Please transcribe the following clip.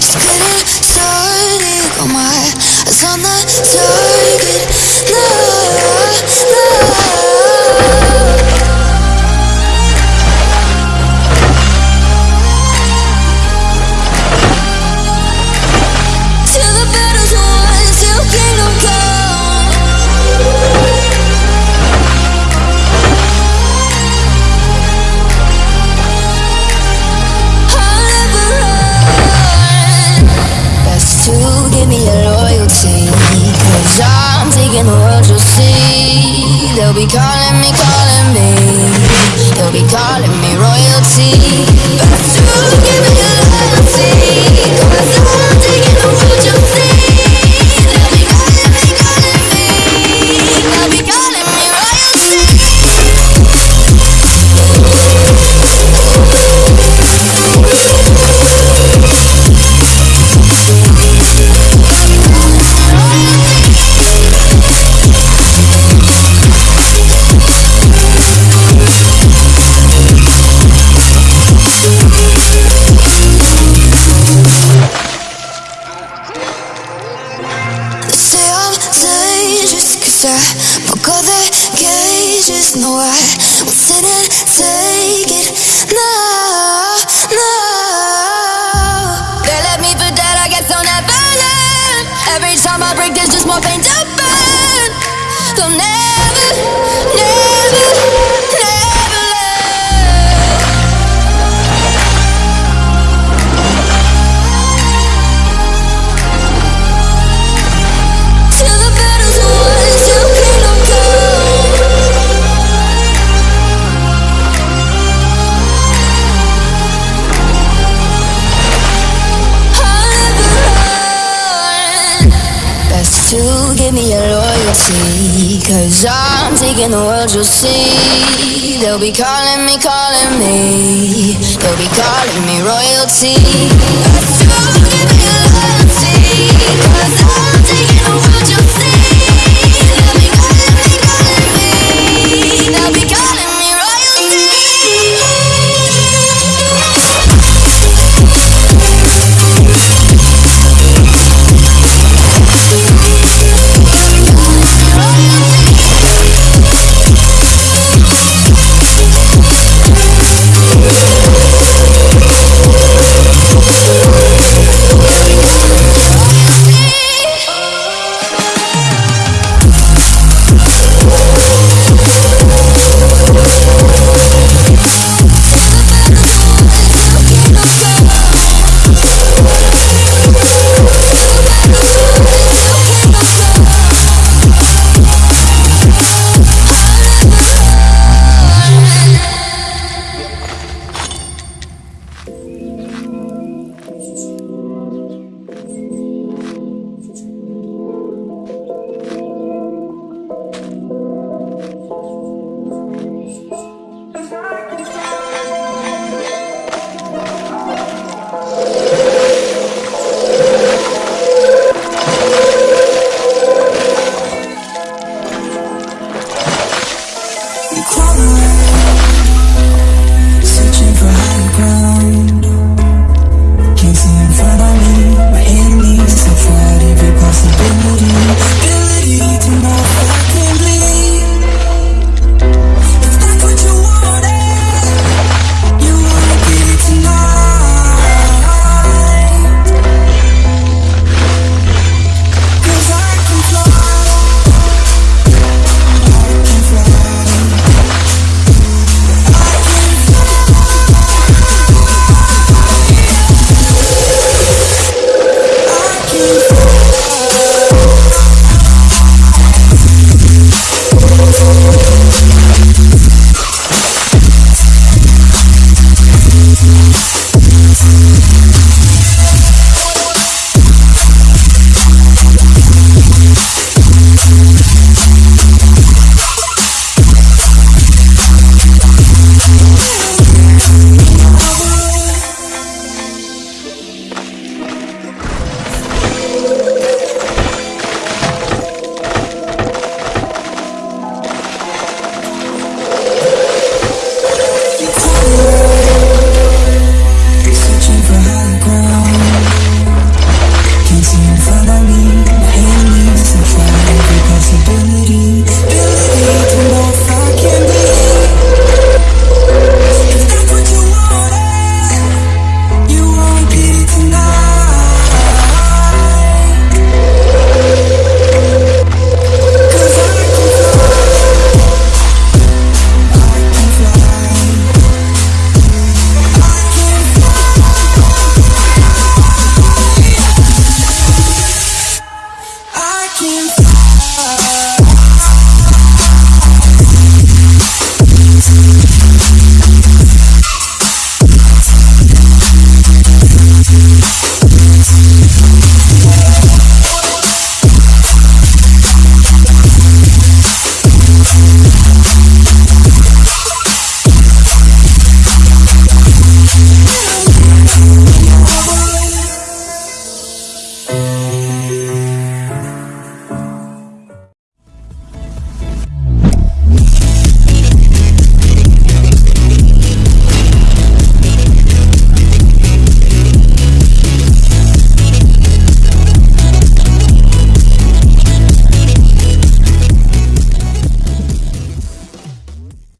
Just getting started. Got my eyes on the target. Calling me, calling me. They'll be calling me royalty. Best to give I broke all the cages No, I won't sit and take it. No, no They left me for dead, I guess I'll never learn. Every time I break, there's just more pain to burn. They'll never, loyalty. Cause I'm taking the world, you'll see. They'll be calling me, calling me. They'll be calling me royalty.